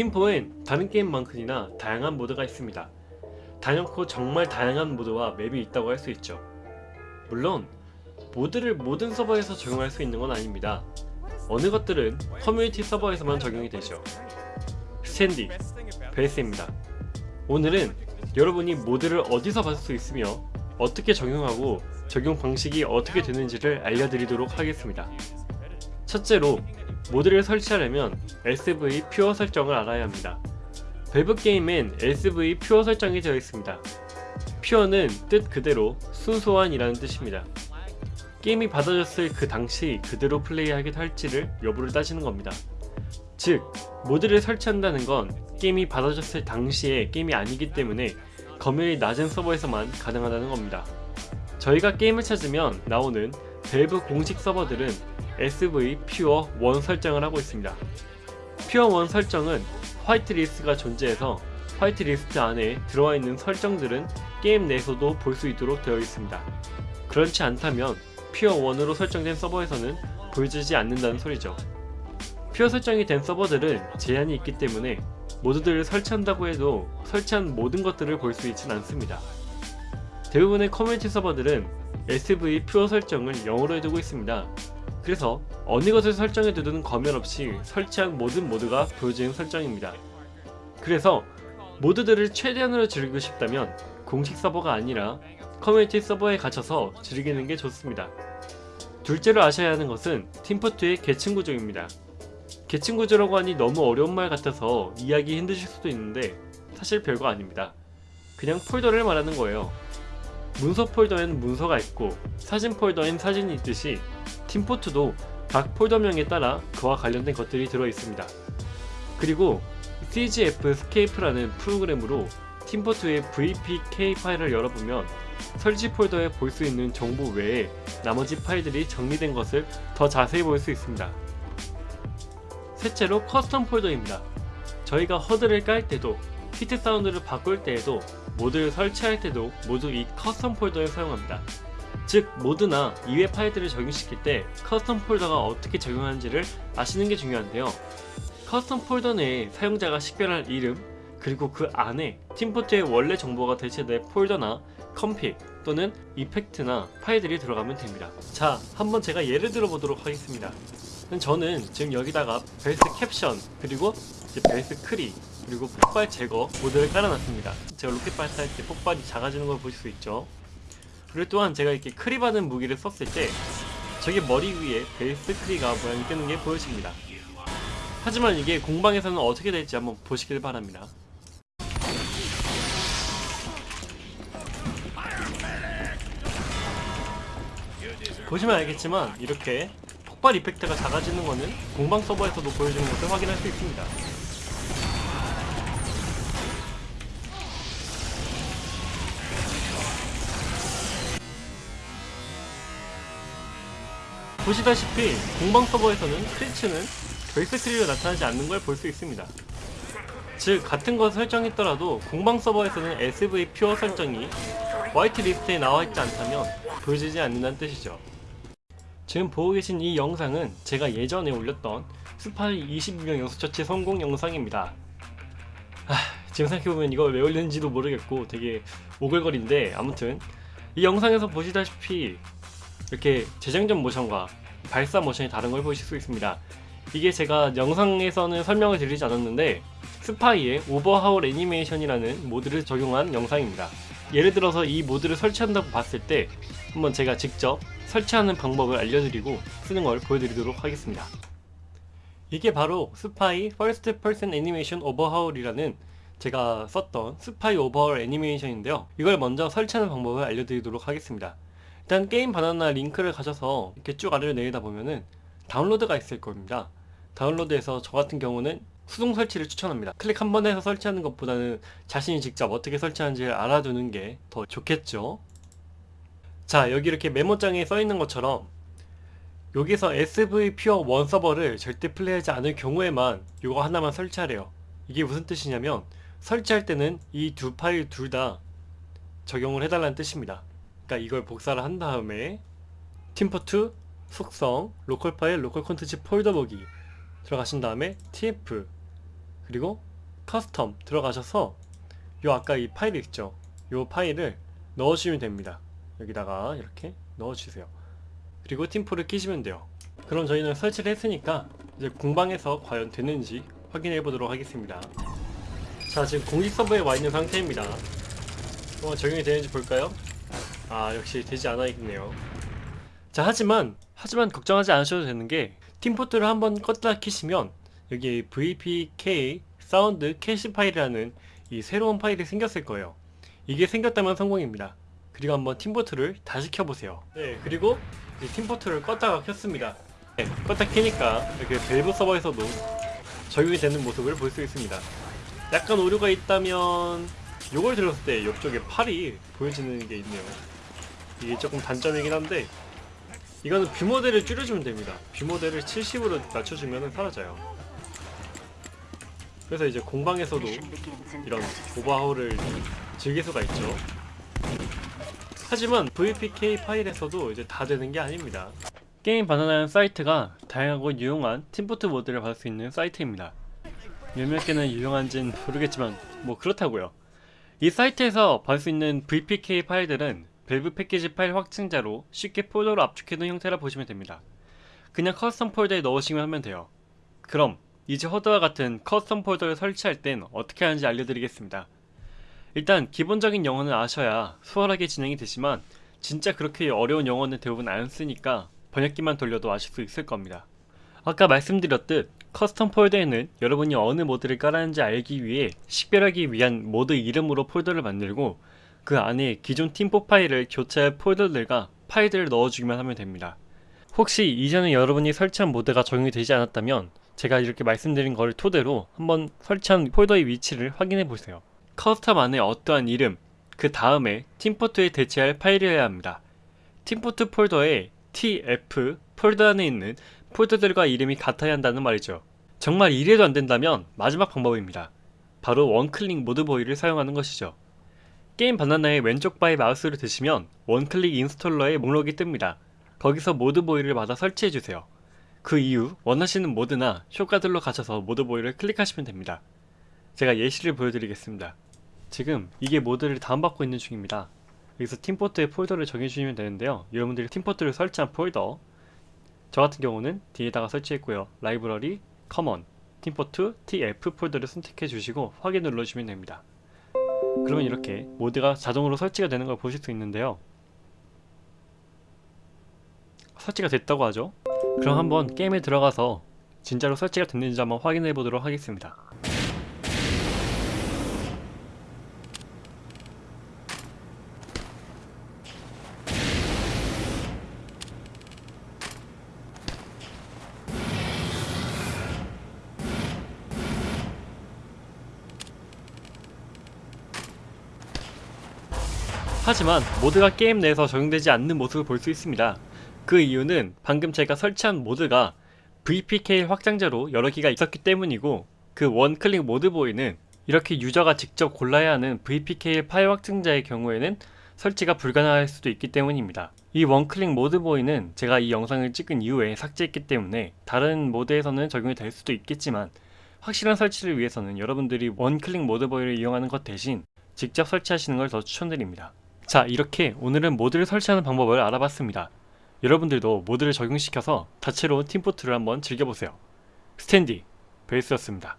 팀포엔 다른 게임만큼이나 다양한 모드가 있습니다. 단연코 정말 다양한 모드와 맵이 있다고 할 수 있죠. 물론 모드를 모든 서버에서 적용할 수 있는 건 아닙니다. 어느 것들은 커뮤니티 서버에서만 적용이 되죠. 스탠디, 베이스입니다. 오늘은 여러분이 모드를 어디서 받을 수 있으며 어떻게 적용하고 적용 방식이 어떻게 되는지를 알려드리도록 하겠습니다. 첫째로 모드를 설치하려면 SV 퓨어 설정을 알아야 합니다. 밸브 게임엔 SV 퓨어 설정이 되어 있습니다. 퓨어는 뜻 그대로 순수한이라는 뜻입니다. 게임이 받아졌을 그 당시 그대로 플레이하게 할지를 여부를 따지는 겁니다. 즉, 모드를 설치한다는 건 게임이 받아졌을 당시의 게임이 아니기 때문에 검열이 낮은 서버에서만 가능하다는 겁니다. 저희가 게임을 찾으면 나오는 밸브 공식 서버들은 SV pure 1 설정을 하고 있습니다. pure 1 설정은 whitelist가 존재해서 whitelist 안에 들어와 있는 설정들은 게임 내에서도 볼 수 있도록 되어 있습니다. 그렇지 않다면 pure 1으로 설정된 서버에서는 보여주지 않는다는 소리죠. pure 설정이 된 서버들은 제한이 있기 때문에 모드들을 설치한다고 해도 설치한 모든 것들을 볼 수 있진 않습니다. 대부분의 커뮤니티 서버들은 SV pure 설정을 0으로 해두고 있습니다. 그래서 어느 것을 설정해두든 검열 없이 설치한 모든 모드가 보여지는 설정입니다. 그래서 모드들을 최대한으로 즐기고 싶다면 공식 서버가 아니라 커뮤니티 서버에 가셔서 즐기는 게 좋습니다. 둘째로 아셔야 하는 것은 팀포트의 계층 구조입니다. 계층 구조라고 하니 너무 어려운 말 같아서 이해하기 힘드실 수도 있는데 사실 별거 아닙니다. 그냥 폴더를 말하는 거예요. 문서 폴더엔 문서가 있고 사진 폴더엔 사진이 있듯이 팀포트도 각 폴더명에 따라 그와 관련된 것들이 들어 있습니다. 그리고 GCFScape라는 프로그램으로 팀포트의 VPK 파일을 열어보면 설치 폴더에 볼 수 있는 정보 외에 나머지 파일들이 정리된 것을 더 자세히 볼 수 있습니다. 셋째로 custom 폴더입니다. 저희가 HUD를 깔 때도 hit sound를 바꿀 때에도 모드를 설치할 때도 모두 이 custom 폴더를 사용합니다. 즉 모드나 이외 파일들을 적용시킬 때 custom 폴더가 어떻게 적용하는지를 아시는 게 중요한데요. custom 폴더 내에 사용자가 식별할 이름 그리고 그 안에 팀포트의 원래 정보가 대체될 폴더나 config 또는 이펙트나 파일들이 들어가면 됩니다. 자 한번 제가 예를 들어 보도록 하겠습니다. 저는 지금 여기다가 벨스 캡션 그리고 벨스 크리 그리고 폭발 제거 모드를 깔아놨습니다. 제가 로켓 발사할 때 폭발이 작아지는 걸 보실 수 있죠. 그리고 또한 제가 이렇게 크리 받은 무기를 썼을 때 저기 머리 위에 베이스 크리가 모양이 뜨는 게 보여집니다. 하지만 이게 공방에서는 어떻게 될지 한번 보시길 바랍니다. 보시면 알겠지만 이렇게 폭발 이펙트가 작아지는 것은 공방 서버에서도 보여주는 것을 확인할 수 있습니다. 보시다시피 공방 서버에서는 크리츠는 베이스 트리로 나타나지 않는 걸 볼 수 있습니다. 즉 같은 것을 설정했더라도 공방 서버에서는 SV 퓨어 설정이 화이트 리스트에 나와 있지 않다면 보여지지 않는다는 뜻이죠. 지금 보고 계신 이 영상은 제가 예전에 올렸던 스파이 22명 연속처치 성공 영상입니다. 아, 지금 생각해보면 이걸 왜 올렸는지도 모르겠고 되게 오글거린데 아무튼 이 영상에서 보시다시피 이렇게 재장전 모션과 발사 모션이 다른 걸 보실 수 있습니다. 이게 제가 영상에서는 설명을 드리지 않았는데 스파이의 overhaul 애니메이션이라는 모드를 적용한 영상입니다. 예를 들어서 이 모드를 설치한다고 봤을 때 한번 제가 직접 설치하는 방법을 알려드리고 쓰는 걸 보여드리도록 하겠습니다. 이게 바로 Spy First Person Animation Overhaul이라는 제가 썼던 스파이 overhaul 애니메이션인데요. 이걸 먼저 설치하는 방법을 알려드리도록 하겠습니다. 일단 게임 바나나 링크를 가셔서 이렇게 쭉 아래로 내리다 보면은 다운로드가 있을 겁니다. 다운로드에서 저 같은 경우는 수동 설치를 추천합니다. 클릭 한 번 해서 설치하는 것보다는 자신이 직접 어떻게 설치하는지를 알아두는 게 더 좋겠죠. 자 여기 이렇게 메모장에 써 있는 것처럼 여기서 SV 퓨어 1 서버를 절대 플레이하지 않을 경우에만 이거 하나만 설치하래요. 이게 무슨 뜻이냐면 설치할 때는 이 두 파일 둘 다 적용을 해달라는 뜻입니다. 그러니까 이걸 복사를 한 다음에 팀포2 속성 local 파일 local 콘텐츠 폴더 보기 들어가신 다음에 tf 그리고 custom 들어가셔서 요 아까 이 파일 있죠? 요 파일을 넣어주시면 됩니다. 여기다가 이렇게 넣어주세요. 그리고 팀포를 키시면 돼요. 그럼 저희는 설치를 했으니까 이제 공방에서 과연 되는지 확인해 보도록 하겠습니다. 자 지금 공식 서버에 와 있는 상태입니다. 어, 적용이 되는지 볼까요? 아 역시 되지 않아 있네요. 자 하지만 하지만 걱정하지 않으셔도 되는 게 팀포트를 한번 껐다 키시면 여기 VPK sound cache 파일이라는 이 새로운 파일이 생겼을 거예요. 이게 생겼다면 성공입니다. 그리고 한번 팀포트를 다시 켜보세요. 네 그리고 이 팀포트를 껐다가 켰습니다. 네, 껐다 키니까 이렇게 밸브 서버에서도 적용이 되는 모습을 볼 수 있습니다. 약간 오류가 있다면 요걸 들었을 때 옆쪽에 팔이 보여지는 게 있네요 이게 조금 단점이긴 한데 이거는 view model을 줄여주면 됩니다. view model을 70으로 낮춰주면 사라져요. 그래서 이제 공방에서도 이런 overhaul을 즐길 수가 있죠. 하지만 VPK 파일에서도 이제 다 되는 게 아닙니다. 게임 바나나는 사이트가 다양하고 유용한 팀포트 모드를 받을 수 있는 사이트입니다. 몇몇 개는 유용한진 모르겠지만 뭐 그렇다고요. 이 사이트에서 받을 수 있는 VPK 파일들은 밸브 패키지 파일 확장자로 쉽게 폴더로 압축해둔 형태라 보시면 됩니다. 그냥 custom 폴더에 넣으시면 하면 돼요. 그럼 이제 HUD와 같은 custom 폴더를 설치할 땐 어떻게 하는지 알려드리겠습니다. 일단 기본적인 영어는 아셔야 수월하게 진행이 되지만 진짜 그렇게 어려운 영어는 대부분 안 쓰니까 번역기만 돌려도 아실 수 있을 겁니다. 아까 말씀드렸듯 custom 폴더에는 여러분이 어느 모드를 깔았는지 알기 위해 식별하기 위한 모드 이름으로 폴더를 만들고 그 안에 기존 팀포 파일을 교체할 폴더들과 파일들을 넣어주기만 하면 됩니다 혹시 이전에 여러분이 설치한 모드가 적용이 되지 않았다면 제가 이렇게 말씀드린 거를 토대로 한번 설치한 폴더의 위치를 확인해 보세요 custom 안에 어떠한 이름, 그 다음에 팀포트에 대체할 파일이어야 합니다. 팀포트 폴더에 TF 폴더 안에 있는 폴더들과 이름이 같아야 한다는 말이죠. 정말 이래도 안 된다면 마지막 방법입니다. 바로 one click ModBoy를 사용하는 것이죠. 게임 바나나의 왼쪽 바에 마우스를 드시면 one click installer의 목록이 뜹니다. 거기서 ModBoy를 받아 설치해주세요. 그 이후 원하시는 모드나 효과들로 가셔서 ModBoy를 클릭하시면 됩니다. 제가 예시를 보여드리겠습니다. 지금 이게 모드를 다운받고 있는 중입니다. 여기서 팀포트에 폴더를 정해주시면 되는데요. 여러분들이 팀포트를 설치한 폴더 저 같은 경우는 D에다가 설치했고요. library, common, 팀포트, tf 폴더를 선택해 주시고 확인 눌러주시면 됩니다. 그러면 이렇게 모드가 자동으로 설치가 되는 걸 보실 수 있는데요. 설치가 됐다고 하죠. 그럼 한번 게임에 들어가서 진짜로 설치가 됐는지 한번 확인해 보도록 하겠습니다. 하지만 모드가 게임 내에서 적용되지 않는 모습을 볼 수 있습니다. 그 이유는 방금 제가 설치한 모드가 VPK 확장자로 여러 개가 있었기 때문이고 그 원클릭 모드보이는 이렇게 유저가 직접 골라야 하는 VPK 파일 확증자의 경우에는 설치가 불가능할 수도 있기 때문입니다. 이 원클릭 모드보이는 제가 이 영상을 찍은 이후에 삭제했기 때문에 다른 모드에서는 적용이 될 수도 있겠지만 확실한 설치를 위해서는 여러분들이 원클릭 모드보이를 이용하는 것 대신 직접 설치하시는 걸 더 추천드립니다. 자 이렇게 오늘은 모드를 설치하는 방법을 알아봤습니다. 여러분들도 모드를 적용시켜서 자체로 팀포트를 한번 즐겨보세요. 스탠디 베이스였습니다.